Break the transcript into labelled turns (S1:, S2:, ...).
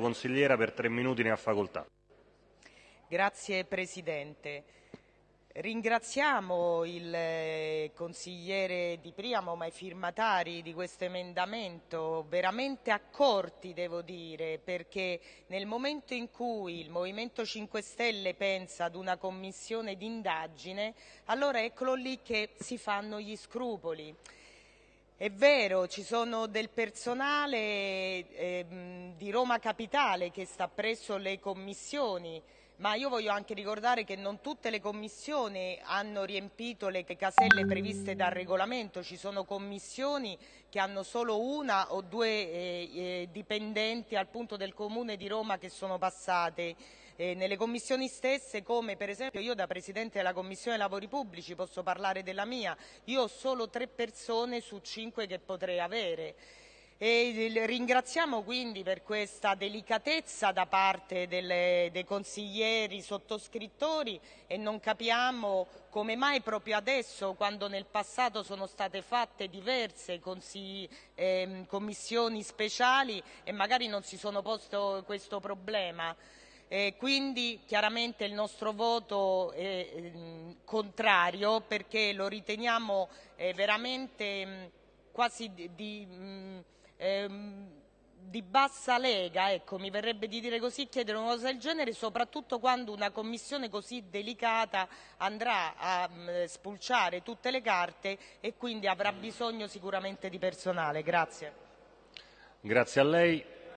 S1: Consigliera, per tre minuti ne ha facoltà.
S2: Grazie Presidente. Ringraziamo il eh, consigliere Di Priamo, ma i firmatari di questo emendamento, veramente accorti devo dire, perché nel momento in cui il Movimento 5 Stelle pensa ad una commissione d'indagine, allora eccolo lì che si fanno gli scrupoli. È vero, ci sono del personale eh, di Roma Capitale che sta presso le commissioni, ma io voglio anche ricordare che non tutte le commissioni hanno riempito le caselle previste dal regolamento, ci sono commissioni che hanno solo una o due eh, eh, dipendenti al punto del Comune di Roma che sono passate. Eh, nelle commissioni stesse come per esempio io da Presidente della Commissione Lavori Pubblici posso parlare della mia, io ho solo tre persone su cinque che potrei avere. E ringraziamo quindi per questa delicatezza da parte delle, dei consiglieri sottoscrittori e non capiamo come mai proprio adesso, quando nel passato sono state fatte diverse eh, commissioni speciali e magari non si sono posto questo problema. Eh, quindi chiaramente il nostro voto è eh, contrario perché lo riteniamo eh, veramente mh, quasi di, di mh, ehm, di bassa lega, ecco, mi verrebbe di dire così, chiedere una cosa del genere, soprattutto quando una commissione così delicata andrà a mh, mm, spulciare tutte le carte e quindi avrà bisogno sicuramente di personale. Grazie.
S1: Grazie a lei.